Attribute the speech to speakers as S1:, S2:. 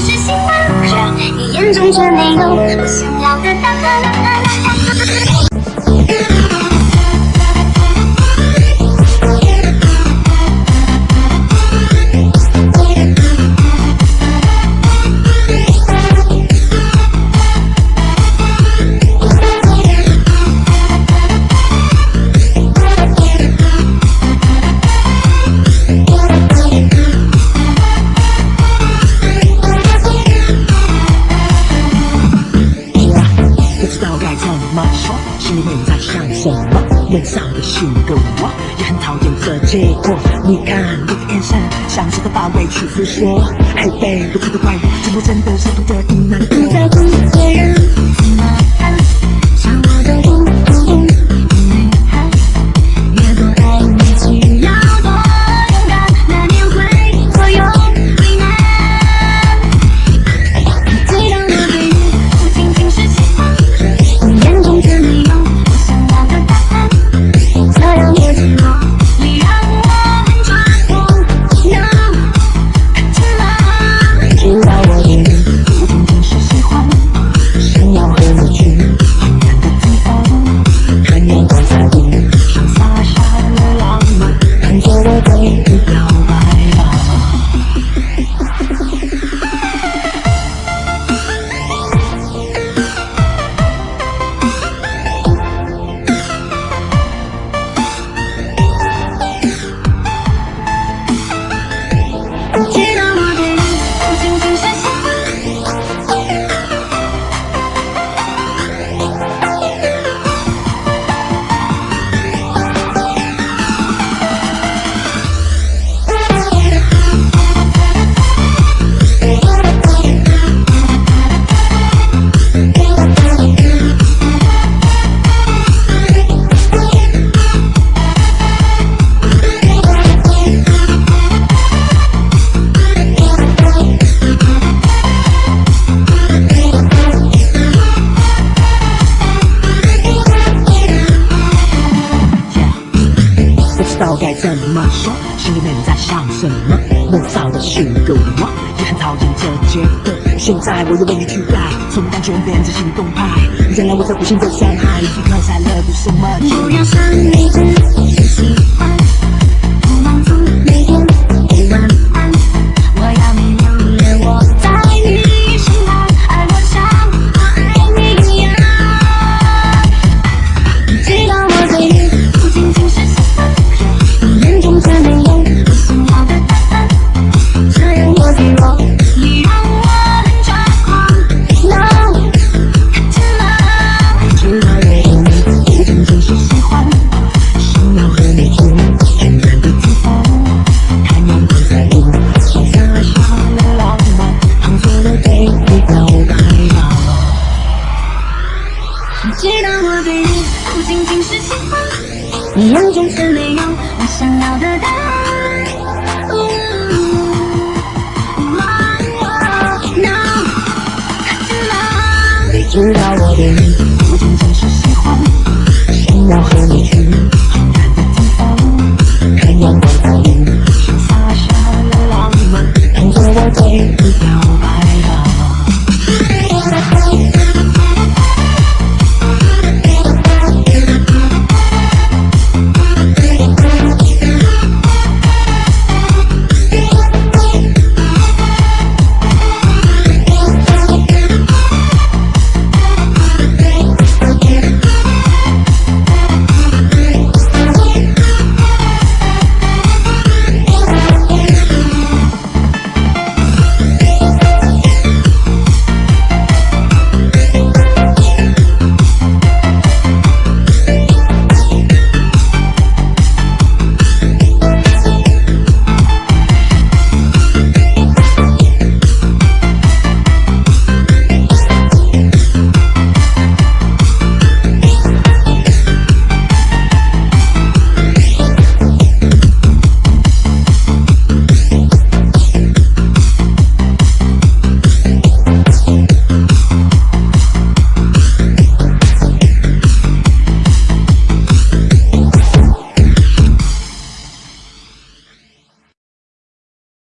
S1: 仅是喜欢，你眼中却没有我想要的答案。
S2: 心里面在想什么？脸上的虚个我，也很讨厌这结果。你看你的眼神，像是在把委屈诉说。嘿，baby，不的怪我，怎么？真的是不得已难过？不在
S1: 乎别人
S2: 怎么说，心里面在想什么？模造的性格我，也很讨厌这节奏。现在我又为你去改，从单纯变成行动派，原来我在无心的伤害，Because I love you so much。不
S1: 要是喜欢，一样中却没有我想要的答案。
S2: 你知道我对你不仅仅是喜欢，想要和你去很远的地方，看阳光在雨。